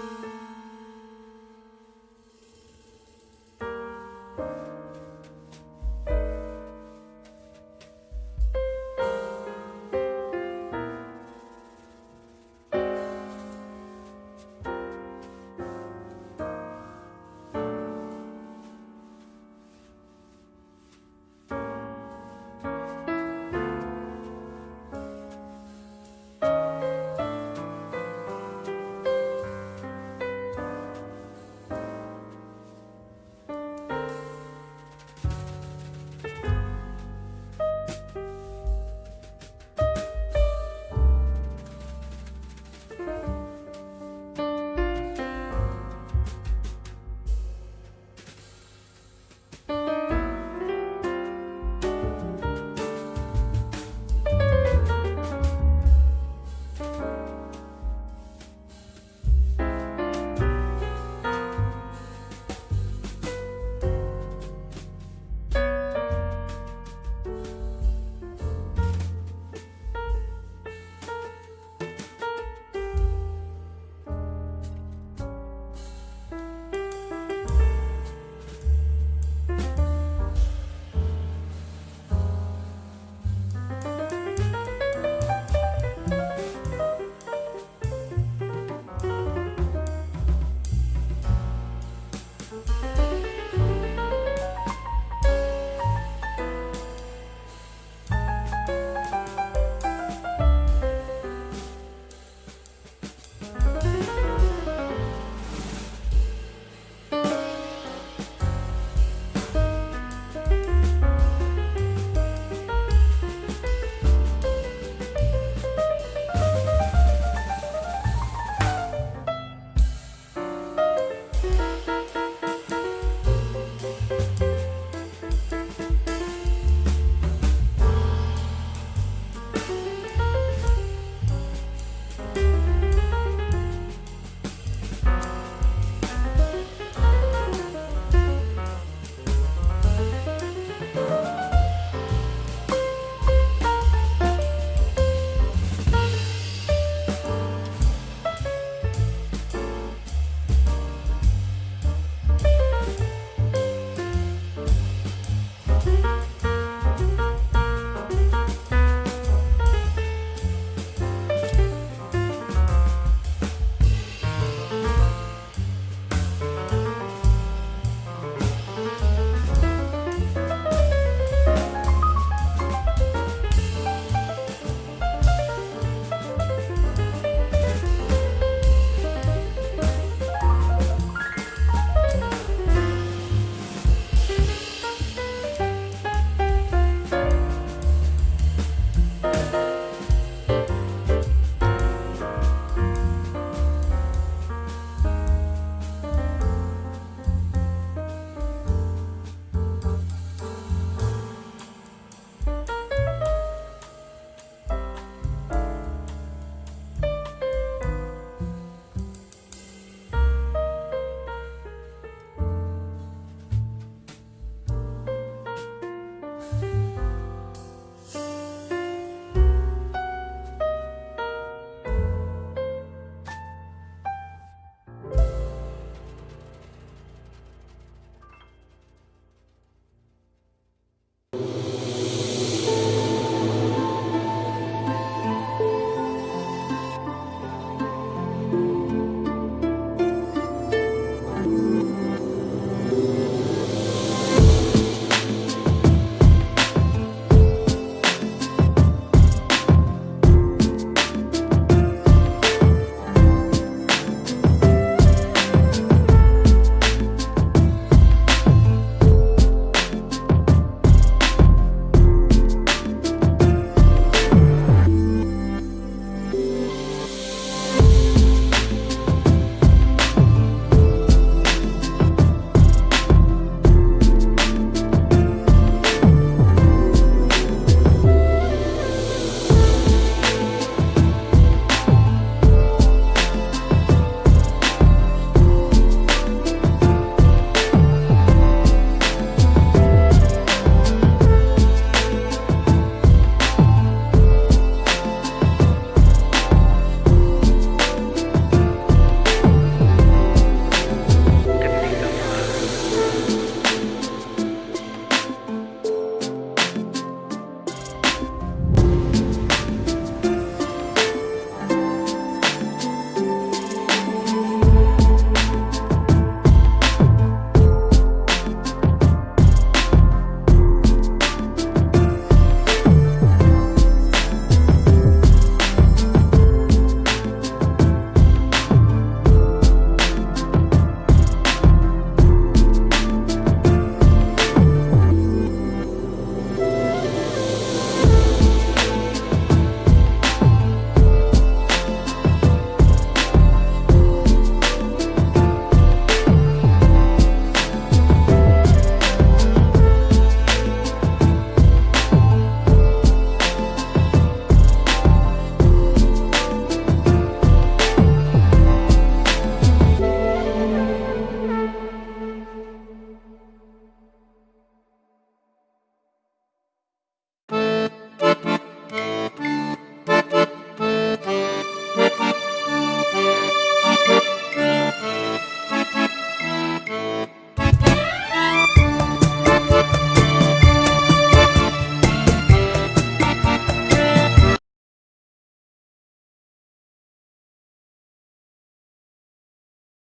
you.